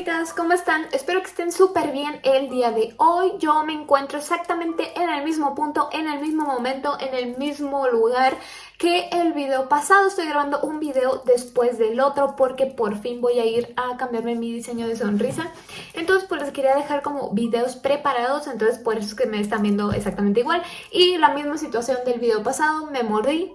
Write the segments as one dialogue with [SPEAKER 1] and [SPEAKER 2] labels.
[SPEAKER 1] personitas, ¿cómo están? Espero que estén súper bien el día de hoy. Yo me encuentro exactamente en el mismo punto, en el mismo momento, en el mismo lugar que el video pasado. Estoy grabando un video después del otro porque por fin voy a ir a cambiarme mi diseño de sonrisa. Entonces pues les quería dejar como videos preparados, entonces por eso es que me están viendo exactamente igual. Y la misma situación del video pasado, me mordí,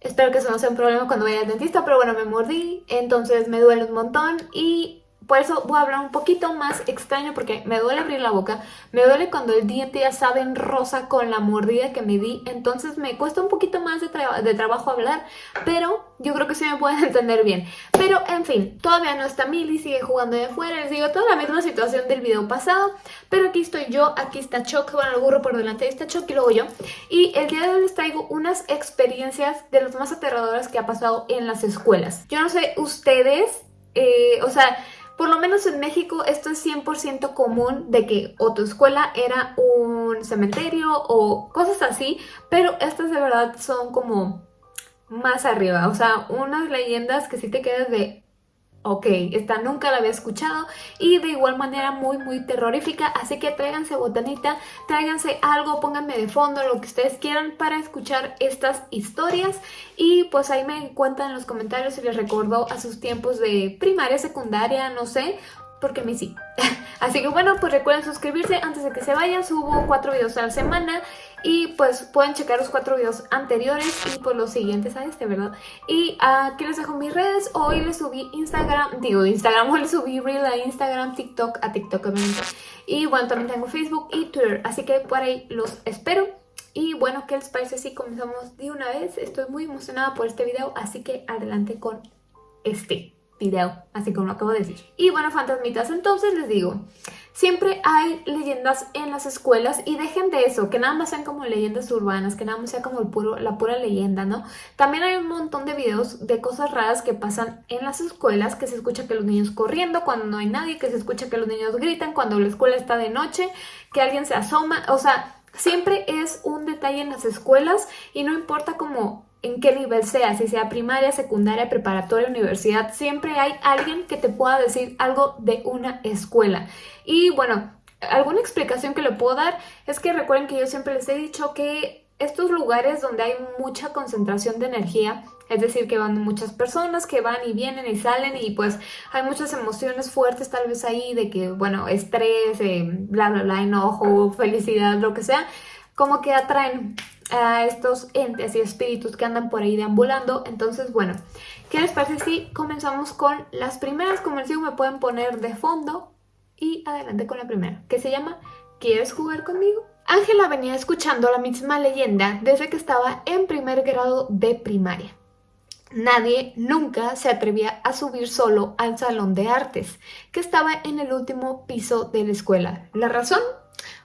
[SPEAKER 1] Espero que eso no sea un problema cuando vaya al dentista, pero bueno, me mordí, entonces me duele un montón y por eso voy a hablar un poquito más extraño porque me duele abrir la boca, me duele cuando el diente ya sabe en rosa con la mordida que me di, entonces me cuesta un poquito más de, trabajo hablar, pero yo creo que sí me pueden entender bien. Pero en fin, todavía no está Milly, sigue jugando de afuera, les digo, toda la misma situación del video pasado, pero aquí estoy yo, aquí está Choc, bueno, el burro por delante, está Choc y luego yo, y el día de hoy les traigo unas experiencias de las más aterradoras que ha pasado en las escuelas. Yo no sé ustedes, eh, o sea por lo menos en México esto es 100% común de que o escuela era un cementerio o cosas así, pero estas de verdad son como más arriba, o sea, unas leyendas que sí te quedas de Ok, esta nunca la había escuchado y de igual manera muy muy terrorífica, así que tráiganse botanita, tráiganse algo, pónganme de fondo lo que ustedes quieran para escuchar estas historias y pues ahí me cuentan en los comentarios si les recordó a sus tiempos de primaria, secundaria, no sé, porque mí sí. Así que bueno, pues recuerden suscribirse antes de que se vayan, subo cuatro videos a la semana y pues pueden checar los cuatro videos anteriores y pues los siguientes a este, ¿verdad? Y aquí les dejo mis redes, hoy les subí Instagram, digo Instagram, hoy les subí Reel a Instagram, TikTok, a TikTok obviamente. Y bueno, también tengo Facebook y Twitter, así que por ahí los espero. Y bueno, ¿qué les parece si comenzamos de una vez? Estoy muy emocionada por este video, así que adelante con este video, así como lo acabo de decir. Y bueno, fantasmitas, entonces les digo, siempre hay leyendas en las escuelas y dejen de eso, que nada más sean como leyendas urbanas, que nada más sea como el puro, la pura leyenda, ¿no? También hay un montón de videos de cosas raras que pasan en las escuelas, que se escucha que los niños corriendo cuando no hay nadie, que se escucha que los niños gritan cuando la escuela está de noche, que alguien se asoma, o sea... Siempre es un detalle en las escuelas y no importa como en qué nivel sea, si sea primaria, secundaria, preparatoria, universidad, siempre hay alguien que te pueda decir algo de una escuela. Y bueno, alguna explicación que le puedo dar es que recuerden que yo siempre les he dicho que estos lugares donde hay mucha concentración de energía, es decir, que van muchas personas que van y vienen y salen y pues hay muchas emociones fuertes tal vez ahí de que, bueno, estrés, eh, bla, bla, bla, enojo, felicidad, lo que sea, como que atraen a estos entes y espíritus que andan por ahí deambulando. Entonces, bueno, ¿qué les parece si comenzamos con las primeras? Como les digo, me pueden poner de fondo y adelante con la primera, que se llama ¿Quieres jugar conmigo? Ángela venía escuchando la misma leyenda desde que estaba en primer grado de primaria. Nadie nunca se atrevía a subir solo al salón de artes, que estaba en el último piso de la escuela. ¿La razón?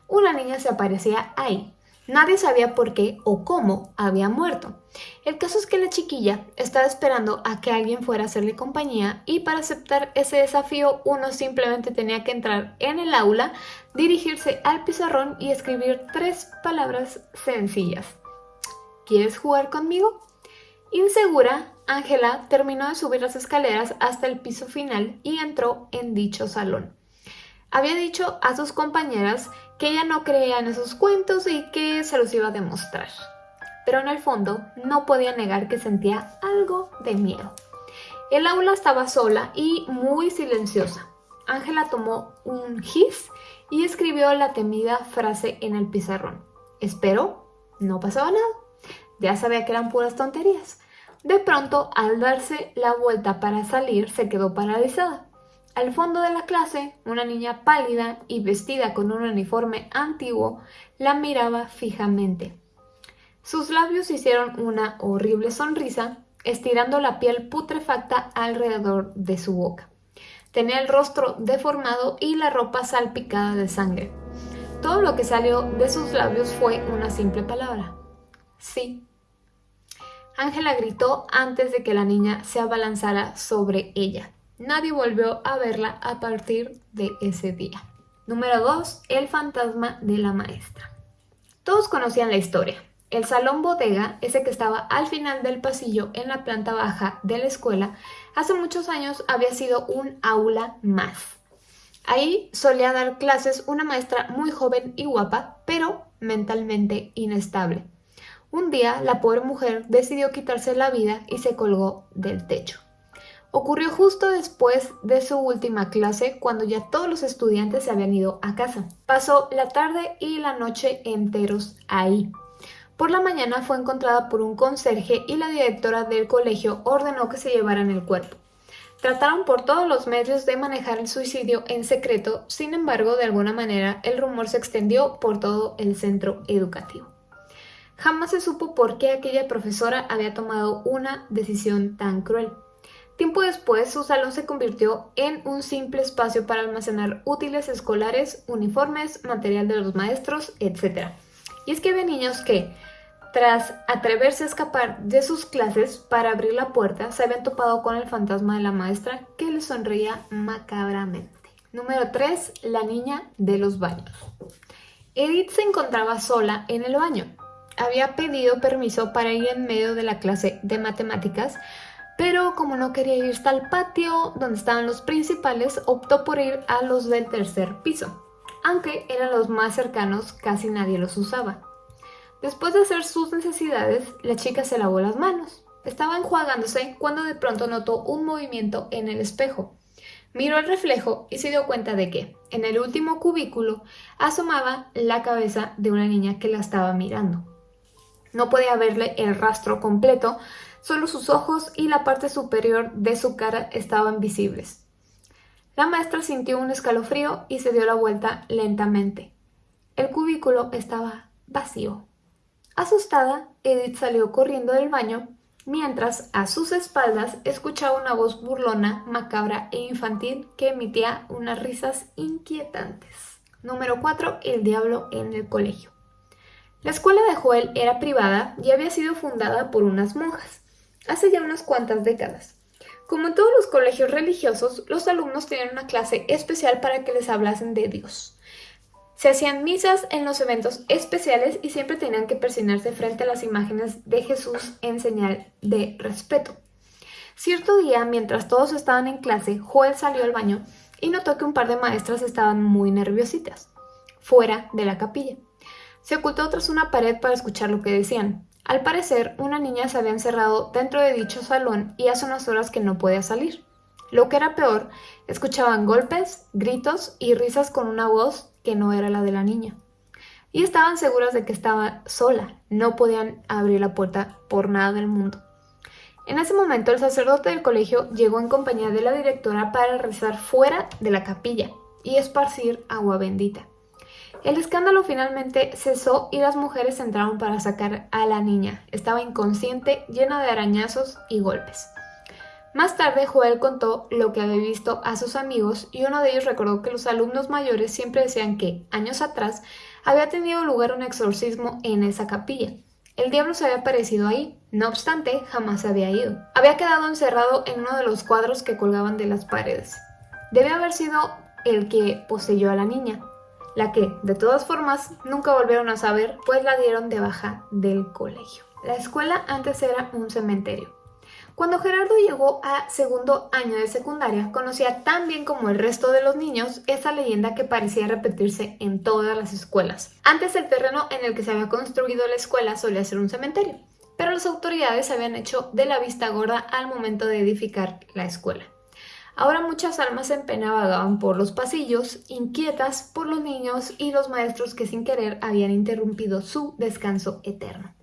[SPEAKER 1] Una niña se aparecía ahí, Nadie sabía por qué o cómo había muerto. El caso es que la chiquilla estaba esperando a que alguien fuera a hacerle compañía y para aceptar ese desafío uno simplemente tenía que entrar en el aula, dirigirse al pizarrón y escribir tres palabras sencillas. ¿Quieres jugar conmigo? Insegura, Ángela terminó de subir las escaleras hasta el piso final y entró en dicho salón. Había dicho a sus compañeras que ella no creía en esos cuentos y que se los iba a demostrar. Pero en el fondo no podía negar que sentía algo de miedo. El aula estaba sola y muy silenciosa. Ángela tomó un gis y escribió la temida frase en el pizarrón. Espero, no pasaba nada. Ya sabía que eran puras tonterías. De pronto, al darse la vuelta para salir, se quedó paralizada. Al fondo de la clase, una niña pálida y vestida con un uniforme antiguo la miraba fijamente. Sus labios hicieron una horrible sonrisa, estirando la piel putrefacta alrededor de su boca. Tenía el rostro deformado y la ropa salpicada de sangre. Todo lo que salió de sus labios fue una simple palabra. Sí. Ángela gritó antes de que la niña se abalanzara sobre ella. Nadie volvió a verla a partir de ese día. Número 2. El fantasma de la maestra. Todos conocían la historia. El salón bodega, ese que estaba al final del pasillo en la planta baja de la escuela, hace muchos años había sido un aula más. Ahí solía dar clases una maestra muy joven y guapa, pero mentalmente inestable. Un día la pobre mujer decidió quitarse la vida y se colgó del techo. Ocurrió justo después de su última clase, cuando ya todos los estudiantes se habían ido a casa. Pasó la tarde y la noche enteros ahí. Por la mañana fue encontrada por un conserje y la directora del colegio ordenó que se llevaran el cuerpo. Trataron por todos los medios de manejar el suicidio en secreto, sin embargo, de alguna manera el rumor se extendió por todo el centro educativo. Jamás se supo por qué aquella profesora había tomado una decisión tan cruel. Tiempo después, su salón se convirtió en un simple espacio para almacenar útiles escolares, uniformes, material de los maestros, etc. Y es que había niños que, tras atreverse a escapar de sus clases para abrir la puerta, se habían topado con el fantasma de la maestra que les sonreía macabramente. Número 3. La niña de los baños. Edith se encontraba sola en el baño. Había pedido permiso para ir en medio de la clase de matemáticas, pero como no quería ir hasta el patio donde estaban los principales, optó por ir a los del tercer piso. Aunque eran los más cercanos, casi nadie los usaba. Después de hacer sus necesidades, la chica se lavó las manos. Estaba enjuagándose cuando de pronto notó un movimiento en el espejo. Miró el reflejo y se dio cuenta de que, en el último cubículo, asomaba la cabeza de una niña que la estaba mirando. No podía verle el rastro completo, solo sus ojos y la parte superior de su cara estaban visibles. La maestra sintió un escalofrío y se dio la vuelta lentamente. El cubículo estaba vacío. Asustada, Edith salió corriendo del baño, mientras a sus espaldas escuchaba una voz burlona, macabra e infantil que emitía unas risas inquietantes. Número 4. El diablo en el colegio. La escuela de Joel era privada y había sido fundada por unas monjas, hace ya unas cuantas décadas. Como en todos los colegios religiosos, los alumnos tenían una clase especial para que les hablasen de Dios. Se hacían misas en los eventos especiales y siempre tenían que persinarse frente a las imágenes de Jesús en señal de respeto. Cierto día, mientras todos estaban en clase, Joel salió al baño y notó que un par de maestras estaban muy nerviositas, fuera de la capilla. Se ocultó tras una pared para escuchar lo que decían. Al parecer, una niña se había encerrado dentro de dicho salón y hace unas horas que no podía salir. Lo que era peor, escuchaban golpes, gritos y risas con una voz que no era la de la niña. Y estaban seguras de que estaba sola, no podían abrir la puerta por nada del mundo. En ese momento el sacerdote del colegio llegó en compañía de la directora para rezar fuera de la capilla y esparcir agua bendita. El escándalo finalmente cesó y las mujeres entraron para sacar a la niña. Estaba inconsciente, llena de arañazos y golpes. Más tarde, Joel contó lo que había visto a sus amigos y uno de ellos recordó que los alumnos mayores siempre decían que, años atrás, había tenido lugar un exorcismo en esa capilla. El diablo se había aparecido ahí, no obstante, jamás se había ido. Había quedado encerrado en uno de los cuadros que colgaban de las paredes. Debe haber sido el que poseyó a la niña, la que, de todas formas, nunca volvieron a saber, pues la dieron de baja del colegio. La escuela antes era un cementerio. Cuando Gerardo llegó a segundo año de secundaria, conocía tan bien como el resto de los niños esa leyenda que parecía repetirse en todas las escuelas. Antes el terreno en el que se había construido la escuela solía ser un cementerio, pero las autoridades habían hecho de la vista gorda al momento de edificar la escuela. Ahora muchas almas en pena vagaban por los pasillos, inquietas por los niños y los maestros que sin querer habían interrumpido su descanso eterno.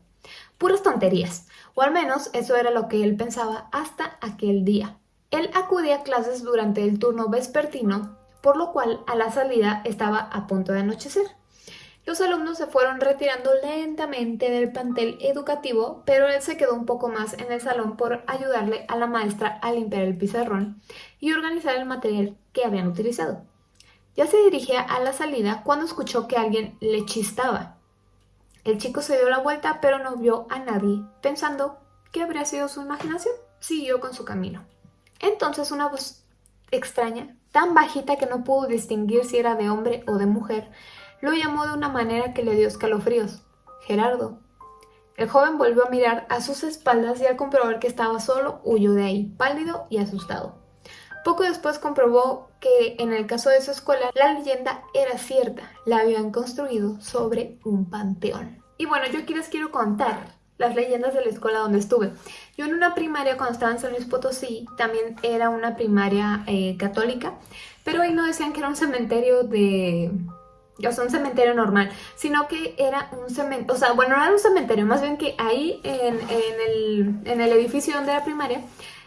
[SPEAKER 1] Puras tonterías, o al menos eso era lo que él pensaba hasta aquel día. Él acudía a clases durante el turno vespertino, por lo cual a la salida estaba a punto de anochecer. Los alumnos se fueron retirando lentamente del plantel educativo, pero él se quedó un poco más en el salón por ayudarle a la maestra a limpiar el pizarrón y organizar el material que habían utilizado. Ya se dirigía a la salida cuando escuchó que alguien le chistaba. El chico se dio la vuelta pero no vio a nadie, pensando que habría sido su imaginación. Siguió con su camino. Entonces una voz extraña, tan bajita que no pudo distinguir si era de hombre o de mujer, lo llamó de una manera que le dio escalofríos. Gerardo. El joven volvió a mirar a sus espaldas y al comprobar que estaba solo, huyó de ahí, pálido y asustado. Poco después comprobó que en el caso de su escuela la leyenda era cierta, la habían construido sobre un panteón. Y bueno, yo aquí les quiero contar las leyendas de la escuela donde estuve. Yo en una primaria cuando estaba en San Luis Potosí también era una primaria eh, católica, pero ahí no decían que era un cementerio de... O sea, un cementerio normal, sino que era un cementerio, o sea, bueno, no era un cementerio, más bien que ahí en, el, en el edificio donde era primaria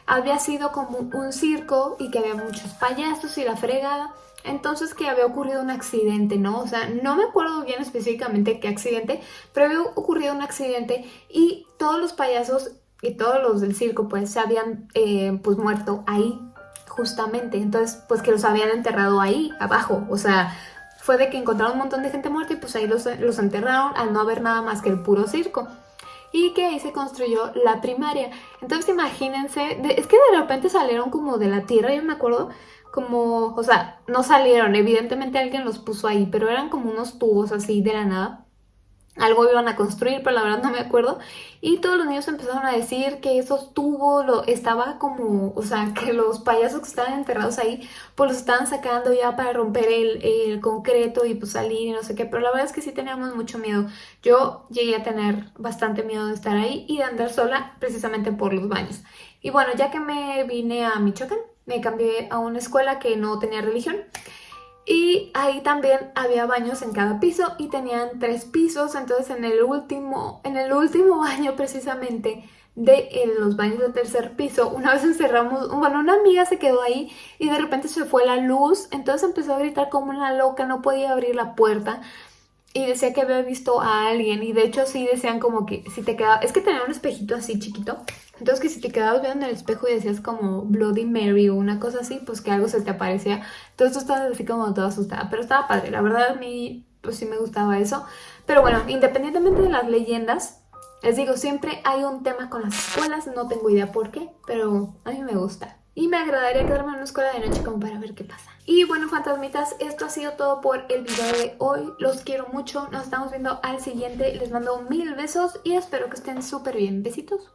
[SPEAKER 1] había sido como un circo y que había muchos payasos y la fregada. Entonces que había ocurrido un accidente, ¿no? O sea, no me acuerdo bien específicamente qué accidente, pero había ocurrido un accidente y todos los payasos y todos los del circo pues se habían eh, pues muerto ahí justamente. Entonces pues que los habían enterrado ahí abajo, o sea, fue de que encontraron un montón de gente muerta y pues ahí los, los enterraron al no haber nada más que el puro circo y que ahí se construyó la primaria. Entonces imagínense, es que de repente salieron como de la tierra, yo me acuerdo, como, o sea, no salieron, evidentemente alguien los puso ahí, pero eran como unos tubos así de la nada algo iban a construir, pero la verdad no me acuerdo. Y todos los niños empezaron a decir que esos tubos lo, estaba como, o sea, que los payasos que estaban enterrados ahí, pues los estaban sacando ya para romper el, el, concreto y pues salir y no sé qué. Pero la verdad es que sí teníamos mucho miedo. Yo llegué a tener bastante miedo de estar ahí y de andar sola precisamente por los baños. Y bueno, ya que me vine a Michoacán, me cambié a una escuela que no tenía religión. Y ahí también había baños en cada piso y tenían tres pisos, entonces en el último, en el último baño precisamente de los baños del tercer piso, una vez encerramos, bueno, una amiga se quedó ahí y de repente se fue la luz, entonces empezó a gritar como una loca, no podía abrir la puerta y decía que había visto a alguien y de hecho sí decían como que si te quedaba, es que tenía un espejito así chiquito, entonces que si te quedabas viendo en el espejo y decías como Bloody Mary o una cosa así, pues que algo se te aparecía, entonces tú estabas así como toda asustada, pero estaba padre, la verdad a mí pues sí me gustaba eso, pero bueno, independientemente de las leyendas, les digo, siempre hay un tema con las escuelas, no tengo idea por qué, pero a mí me gusta. Y me agradaría quedarme en una escuela de noche como para ver qué pasa. Y bueno, fantasmitas, esto ha sido todo por el video de hoy. Los quiero mucho. Nos estamos viendo al siguiente. Les mando mil besos y espero que estén súper bien. Besitos.